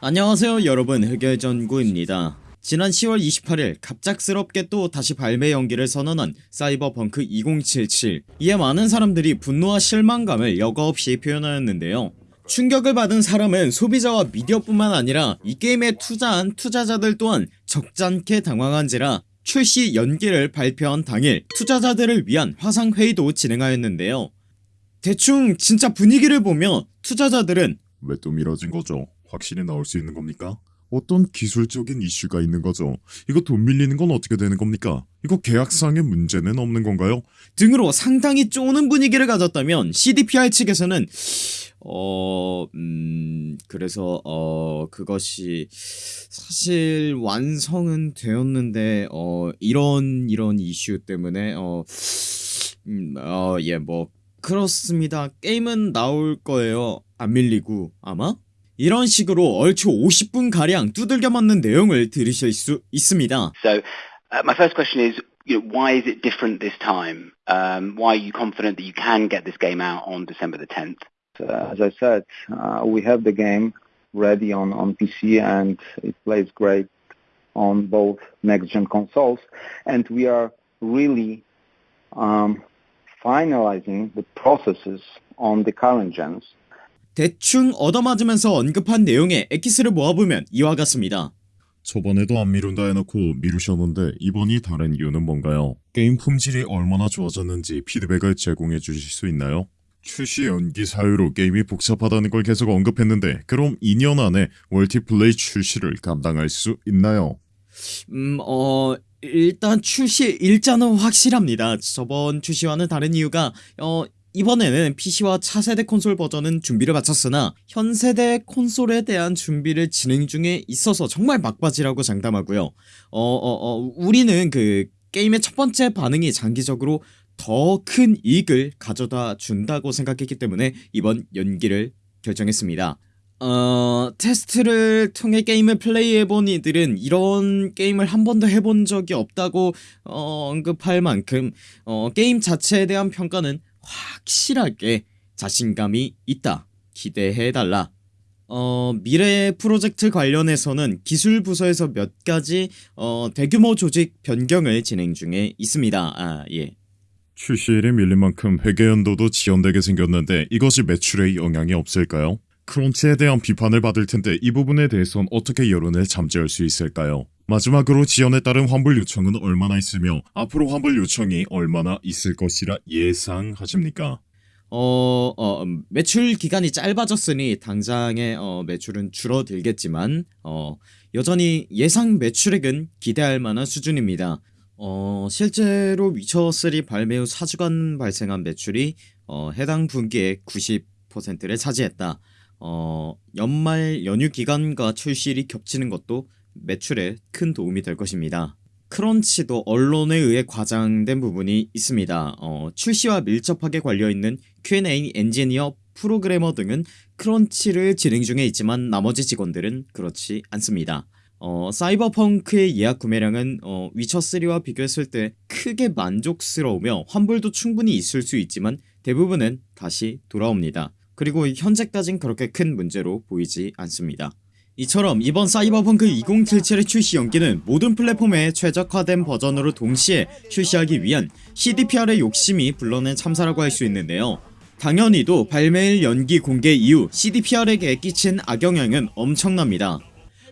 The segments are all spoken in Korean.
안녕하세요 여러분. 흑열전구입니다. 지난 10월 28일 갑작스럽게 또 다시 발매 연기를 선언한 사이버펑크 2077 이에 많은 사람들이 분노와 실망감을 여과없이 표현하였는데요. 충격을 받은 사람은 소비자와 미디어뿐만 아니라 이 게임에 투자한 투자자들 또한 적잖게 당황한지라 출시 연기를 발표한 당일 투자자들을 위한 화상회의도 진행하였는데요. 대충 진짜 분위기를 보며 투자자들은 왜 또 미뤄진 거죠? 확실히 나올 수 있는 겁니까? 어떤 기술적인 이슈가 있는 거죠? 이거 돈 밀리는 건 어떻게 되는 겁니까? 이거 계약상의 문제는 없는 건가요? 등으로 상당히 쪼는 분위기를 가졌다면 CDPR 측에서는 어... 음... 그래서 어... 그것이 사실 완성은 되었는데 어... 이런 이런 이슈 때문에 어... 음... 어... 예뭐 그렇습니다 게임은 나올 거예요 안 밀리고 아마? 이런 식으로 얼추 50분가량 두들겨 맞는 내용을 들으실 수 있습니다 So, uh, my first question is, you know, why is it different this time? Um, why are you confident that you can get this game out on December the 10th? Uh, as I said, uh, we have the game ready on, on PC and it plays great on both next-gen consoles. And we are really um, finalizing the processes on the current gens. 대충 얻어맞으면서 언급한 내용의 엑기스를 모아보면 이와 같습니다 저번에도 안 미룬다 해놓고 미루셨는데 이번이 다른 이유는 뭔가요? 게임 품질이 얼마나 좋아졌는지 피드백을 제공해 주실 수 있나요? 출시 연기 사유로 게임이 복잡하다는 걸 계속 언급했는데 그럼 2년 안에 멀티플레이 출시를 감당할 수 있나요? 음, 어, 일단 출시 일자는 확실합니다. 저번 출시와는 다른 이유가, 어, 이번에는 PC와 차세대 콘솔 버전은 준비를 마쳤으나 현세대 콘솔에 대한 준비를 진행 중에 있어서 정말 막바지라고 장담하고요. 어, 어, 어, 우리는 그 게임의 첫 번째 반응이 장기적으로 더 큰 이익을 가져다 준다고 생각했기 때문에 이번 연기를 결정했습니다. 어... 테스트를 통해 게임을 플레이해본 이들은 이런 게임을 한 번도 해본 적이 없다고 어, 언급할 만큼 어, 게임 자체에 대한 평가는 확실하게 자신감이 있다 기대해달라 어, 미래 프로젝트 관련해서는 기술 부서에서 몇 가지 어, 대규모 조직 변경을 진행 중에 있습니다 아, 예. 출시일이 밀린 만큼 회계연도도 지연되게 생겼는데 이것이 매출에 영향이 없을까요? 크런치에 대한 비판을 받을 텐데 이 부분에 대해선 어떻게 여론을 잠재울 수 있을까요? 마지막으로 지연에 따른 환불 요청은 얼마나 있으며 앞으로 환불 요청이 얼마나 있을 것이라 예상하십니까? 어, 어, 음, 매출 기간이 짧아졌으니 당장의 어, 매출은 줄어들겠지만 어, 여전히 예상 매출액은 기대할 만한 수준입니다. 어, 실제로 위쳐3 발매 후 4주간 발생한 매출이 어, 해당 분기의 90%를 차지했다. 어, 연말 연휴 기간과 출시일이 겹치는 것도 매출에 큰 도움이 될 것입니다. 크런치도 언론에 의해 과장된 부분이 있습니다. 어, 출시와 밀접하게 관려있는 Q&A 엔지니어, 프로그래머 등은 크런치를 진행 중에 있지만 나머지 직원들은 그렇지 않습니다. 어, 사이버펑크의 예약 구매량은 어, 위쳐3와 비교했을 때 크게 만족스러우며 환불도 충분히 있을 수 있지만 대부분은 다시 돌아옵니다. 그리고 현재까진 그렇게 큰 문제로 보이지 않습니다. 이처럼 이번 사이버펑크 2077의 출시 연기는 모든 플랫폼에 최적화된 버전으로 동시에 출시하기 위한 CDPR의 욕심이 불러낸 참사라고 할 수 있는데요. 당연히도 발매일 연기 공개 이후 CDPR에게 끼친 악영향은 엄청납니다.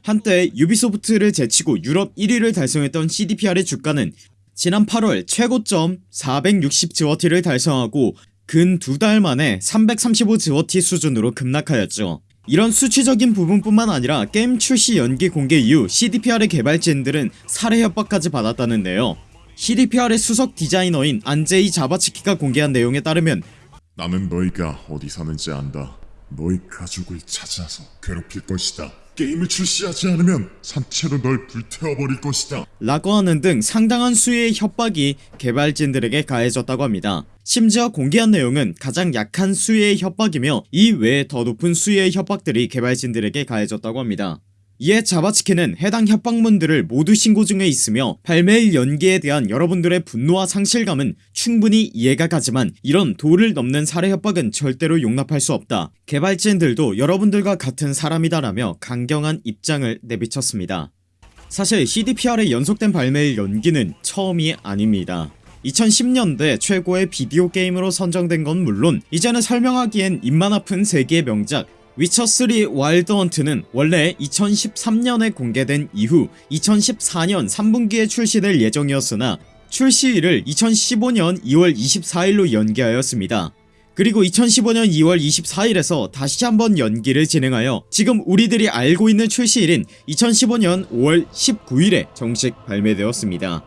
한때 유비소프트를 제치고 유럽 1위를 달성했던 CDPR의 주가는 지난 8월 최고점 460지워티를 달성하고 근 두 달 만에 335지워티 수준으로 급락하였죠 이런 수치적인 부분뿐만 아니라 게임 출시 연기 공개 이후 CDPR의 개발진들은 살해 협박까지 받았다는데요 CDPR의 수석 디자이너인 안제이 자바츠키가 공개한 내용에 따르면 나는 너희가 어디 사는지 안다. 너희 가족을 찾아서 괴롭힐 것이다. 게임을 출시하지 않으면 산채로 널 불태워버릴 것이다. 라고 하는 등 상당한 수의 협박이 개발진들에게 가해졌다고 합니다 심지어 공개한 내용은 가장 약한 수의 협박이며 이 외에 더 높은 수의 협박들이 개발진들에게 가해졌다고 합니다 이에 자바치키는 해당 협박문들을 모두 신고 중에 있으며 발매일 연기에 대한 여러분들의 분노와 상실감은 충분히 이해가 가지만 이런 도를 넘는 살해 협박은 절대로 용납할 수 없다. 개발진들도 여러분들과 같은 사람이다 라며 강경한 입장을 내비쳤습니다. 사실 CDPR의 연속된 발매일 연기는 처음이 아닙니다. 2010년대 최고의 비디오 게임으로 선정된 건 물론 이제는 설명하기엔 입만 아픈 세계의 명작 위쳐3 와일드 헌트는 원래 2013년에 공개된 이후 2014년 3분기에 출시될 예정이었으나 출시일을 2015년 2월 24일로 연기하였습니다. 그리고 2015년 2월 24일에서 다시 한번 연기를 진행하여 지금 우리들이 알고 있는 출시일인 2015년 5월 19일에 정식 발매되었습니다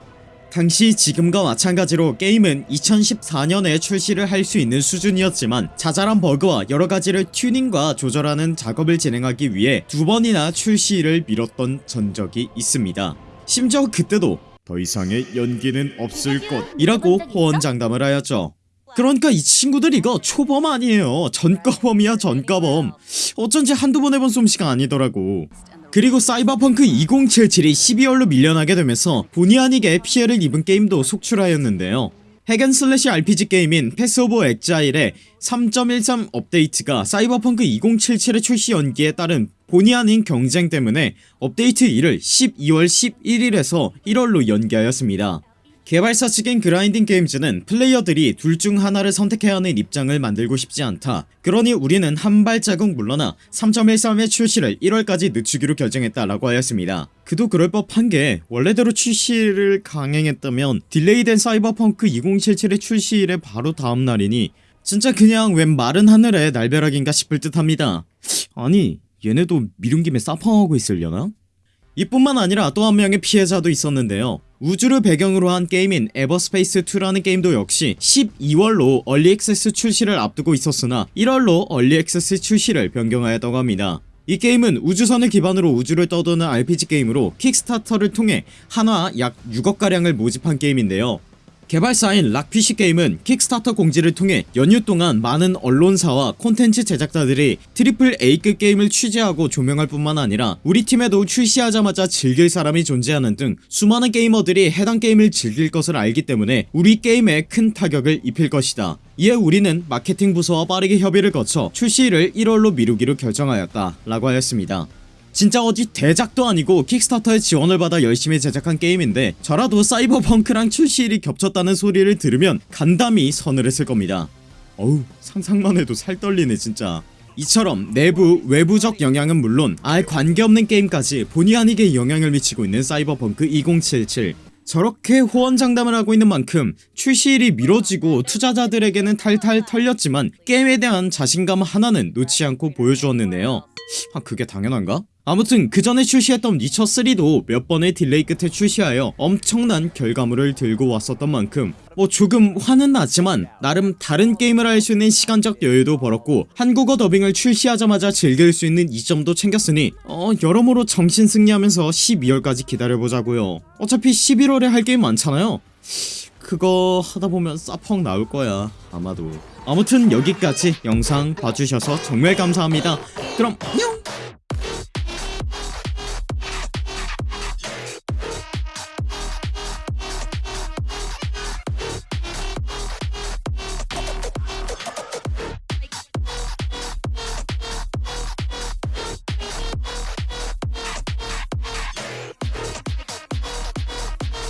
당시 지금과 마찬가지로 게임은 2014년에 출시를 할 수 있는 수준이었지만 자잘한 버그와 여러가지를 튜닝과 조절하는 작업을 진행하기 위해 두 번이나 출시를 미뤘던 전적이 있습니다. 심지어 그때도 더 이상의 연기는 없을 것 이라고 호언장담을 하였죠. 그러니까 이 친구들 이거 초범 아니에요. 전과범이야 전과범. 어쩐지 한두 번 해본 솜씨가 아니더라고 그리고 사이버펑크 2077이 12월로 밀려나게 되면서 본의 아니게 피해를 입은 게임도 속출하였는데요. hack and slash RPG 게임인 Path of Exile의 3.13 업데이트가 사이버펑크 2077의 출시 연기에 따른 본의 아닌 경쟁 때문에 업데이트 일을 12월 11일에서 1월로 연기하였습니다 개발사 측인 그라인딩 게임즈는 플레이어들이 둘 중 하나를 선택해야 하는 입장을 만들고 싶지 않다. 그러니 우리는 한 발자국 물러나 3.13의 출시를 1월까지 늦추기로 결정했다 라고 하였습니다. 그도 그럴 법한 게 원래대로 출시를 강행했다면 delay된 사이버펑크 2077의 출시일의 바로 다음날이니 진짜 그냥 웬 마른 하늘의 날벼락인가 싶을 듯 합니다. 아니 얘네도 미룬 김에 사펑하고 있으려나? 이뿐만 아니라 또 한 명의 피해자도 있었는데요 우주를 배경으로 한 게임인 에버스페이스2라는 게임도 역시 12월로 early access 출시를 앞두고 있었으나 1월로 early access 출시를 변경하였다고 합니다. 이 게임은 우주선을 기반으로 우주를 떠도는 RPG 게임으로 킥스타터를 통해 한화 약 6억가량을 모집한 게임인데요 개발사인 락피쉬 게임은 킥스타터 공지를 통해 연휴 동안 많은 언론사와 콘텐츠 제작자들이 triple A급 게임을 취재하고 조명할 뿐만 아니라 우리 팀에도 출시하자마자 즐길 사람이 존재하는 등 수많은 게이머들이 해당 게임을 즐길 것을 알기 때문에 우리 게임에 큰 타격을 입힐 것이다. 이에 우리는 마케팅 부서와 빠르게 협의를 거쳐 출시일을 1월로 미루기로 결정하였다 라고 하였습니다 진짜 어디 대작도 아니고 킥스타터의 지원을 받아 열심히 제작한 게임인데 저라도 사이버펑크랑 출시일이 겹쳤다는 소리를 들으면 간담이 서늘했을 겁니다. 어우 상상만 해도 살 떨리네 진짜. 이처럼 내부 외부적 영향은 물론 아예 관계없는 게임까지 본의 아니게 영향을 미치고 있는 사이버펑크 2077 저렇게 호언장담을 하고 있는 만큼 출시일이 미뤄지고 투자자들에게는 탈탈 털렸지만 게임에 대한 자신감 하나는 놓지 않고 보여주었는데요. 아 그게 당연한가? 아무튼 그 전에 출시했던 위처3도 몇 번의 딜레이 끝에 출시하여 엄청난 결과물을 들고 왔었던 만큼 뭐 조금 화는 나지만 나름 다른 게임을 할 수 있는 시간적 여유도 벌었고 한국어 더빙을 출시하자마자 즐길 수 있는 이점도 챙겼으니 어 여러모로 정신 승리하면서 12월까지 기다려보자고요. 어차피 11월에 할 게임 많잖아요. 그거 하다보면 싸펑 나올거야 아마도. 아무튼 여기까지 영상 봐주셔서 정말 감사합니다. 그럼 뿅